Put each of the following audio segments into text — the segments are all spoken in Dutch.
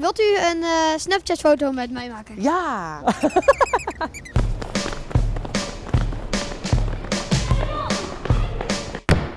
Wilt u een eh, Snapchat-foto met mij maken? Ja!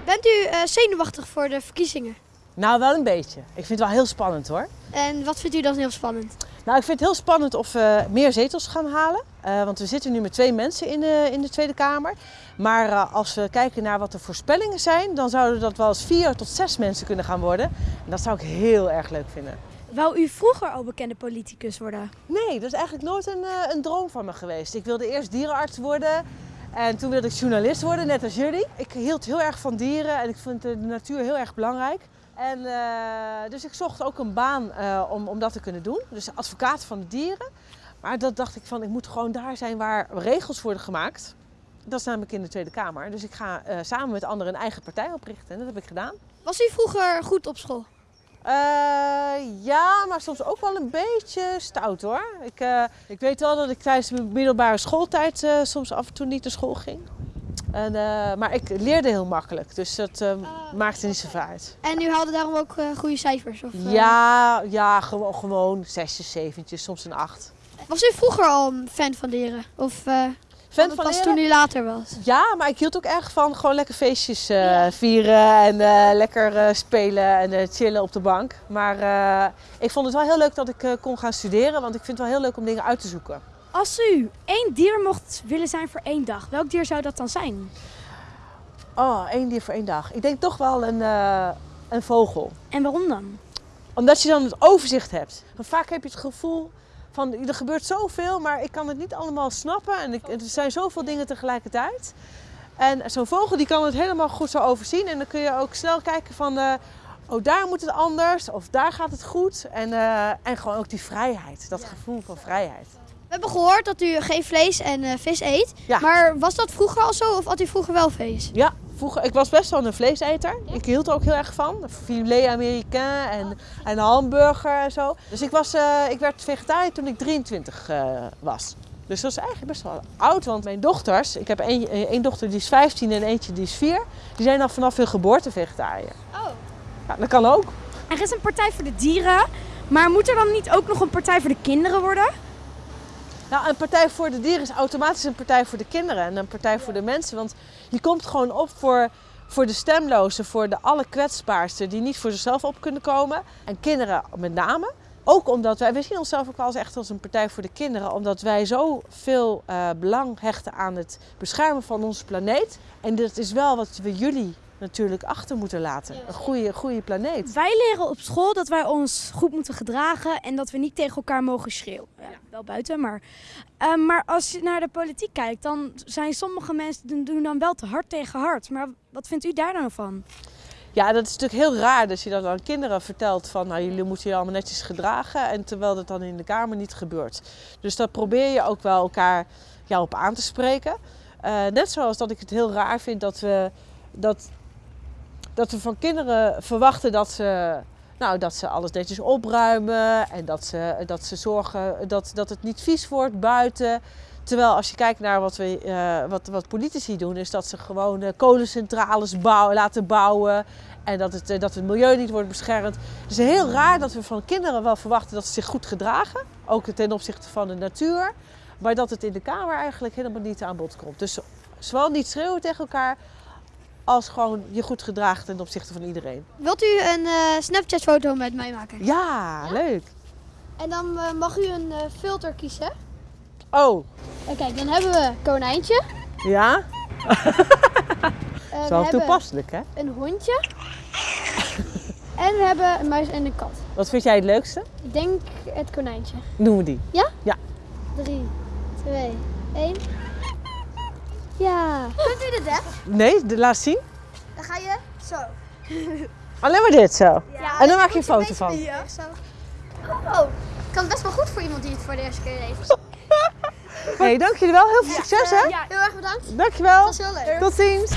Bent u eh, zenuwachtig voor de verkiezingen? Nou, wel een beetje. Ik vind het wel heel spannend hoor. En wat vindt u dan heel spannend? Nou, ik vind het heel spannend of we meer zetels gaan halen. Eh, want we zitten nu met twee mensen in de, in de Tweede Kamer. Maar als we kijken naar wat de voorspellingen zijn, dan zouden dat wel eens vier tot zes mensen kunnen gaan worden. En dat zou ik heel erg leuk vinden. Wou u vroeger al bekende politicus worden? Nee, dat is eigenlijk nooit een, eh, een droom van me geweest. Ik wilde eerst dierenarts worden. En toen wilde ik journalist worden, net als jullie. Ik hield heel erg van dieren en ik vind de natuur heel erg belangrijk. En, eh, dus ik zocht ook een baan eh, om, om dat te kunnen doen. Dus advocaat van de dieren. Maar dat dacht ik van, ik moet gewoon daar zijn waar regels worden gemaakt. Dat is namelijk in de Tweede Kamer. Dus ik ga eh, samen met anderen een eigen partij oprichten. En dat heb ik gedaan. Was u vroeger goed op school? Eh, ja, maar soms ook wel een beetje stout hoor. Ik, eh, ik weet wel dat ik tijdens mijn middelbare schooltijd eh, soms af en toe niet naar school ging. En, maar ik leerde heel makkelijk, dus dat eh, maakte niet zoveel uit. En u haalde daarom ook goede cijfers? Of, Ja, ja gewoon, gewoon zesjes, zeventjes, soms een acht. Was u vroeger al een fan van dieren? Of Fan pas van leren? toen u later was? Ja, maar ik hield ook erg van gewoon lekker feestjes eh, vieren en eh, lekker eh, spelen en chillen op de bank. Maar ik vond het wel heel leuk dat ik kon gaan studeren, want ik vind het wel heel leuk om dingen uit te zoeken. Als u één dier mocht willen zijn voor één dag, welk dier zou dat dan zijn? Oh, één dier voor één dag. Ik denk toch wel een, een vogel. En waarom dan? Omdat je dan het overzicht hebt. Want vaak heb je het gevoel van er gebeurt zoveel, maar ik kan het niet allemaal snappen. En ik, er zijn zoveel dingen tegelijkertijd. En zo'n vogel die kan het helemaal goed zo overzien. En dan kun je ook snel kijken van, eh, oh daar moet het anders of daar gaat het goed. En, eh, en gewoon ook die vrijheid, dat gevoel van vrijheid. We hebben gehoord dat u geen vlees en eh, vis eet. Ja. Maar was dat vroeger al zo of had u vroeger wel vlees? Ja, vroeger, ik was best wel een vleeseter. Ik hield er ook heel erg van. Filet américain en, en hamburger en zo. Dus ik, was, eh, ik werd vegetariër toen ik 23 eh, was. Dus dat is eigenlijk best wel oud, want mijn dochters, ik heb één, eh, één dochter die is 15 en eentje die is 4, die zijn al vanaf hun geboorte vegetariër. Oh. Ja, dat kan ook. Er is een partij voor de dieren, maar moet er dan niet ook nog een partij voor de kinderen worden? Nou, een partij voor de dieren is automatisch een partij voor de kinderen en een partij voor de mensen. Want je komt gewoon op voor, voor de stemlozen, voor de allerkwetsbaarsten die niet voor zichzelf op kunnen komen. En kinderen met name. Ook omdat wij, we zien onszelf ook wel als echt als een partij voor de kinderen, omdat wij zoveel eh belang hechten aan het beschermen van onze planeet. En dat is wel wat we jullie natuurlijk achter moeten laten. Een goede, goede planeet. Wij leren op school dat wij ons goed moeten gedragen en dat we niet tegen elkaar mogen schreeuwen. Ja, wel buiten, maar. Eh, maar als je naar de politiek kijkt, dan zijn sommige mensen doen- dan wel te hard tegen hard. Maar wat vindt u daar dan van? Ja, dat is natuurlijk heel raar dat je dat aan kinderen vertelt van nou, jullie moeten je allemaal netjes gedragen en terwijl dat dan in de kamer niet gebeurt. Dus dat probeer je ook wel elkaar ja, op aan te spreken. Eh, net zoals dat ik het heel raar vind dat we, dat, dat we van kinderen verwachten dat ze, nou, dat ze alles netjes opruimen en dat ze, dat ze zorgen dat, dat het niet vies wordt buiten. Terwijl als je kijkt naar wat, we, eh, wat, wat politici doen, is dat ze gewoon eh, kolencentrales bouwen, laten bouwen. En dat het, eh, dat het milieu niet wordt beschermd. Het is heel raar dat we van kinderen wel verwachten dat ze zich goed gedragen. Ook ten opzichte van de natuur. Maar dat het in de Kamer eigenlijk helemaal niet aan bod komt. Dus zowel niet schreeuwen tegen elkaar, als gewoon je goed gedragen ten opzichte van iedereen. Wilt u een eh, Snapchat-foto met mij maken? Ja, leuk. En dan eh, mag u een eh, filter kiezen. Oh, En kijk, dan hebben we konijntje. ja? Zo toepasselijk, hè? een hondje. en we hebben een muis en een kat. Wat vind jij het leukste? Ik denk het konijntje. Doen we die. 3, 2, 1. Ja. Kunt u dit, hè? Nee, de, laat zien. Dan ga je zo. Alleen maar dit zo. Ja, En dan maak je een foto van. Zo. Oh, kan best wel goed voor iemand die het voor de eerste keer heeft. Hey, dank jullie wel. Heel veel succes, hè? Heel erg bedankt. Dankjewel. Dat was heel leuk. Tot ziens.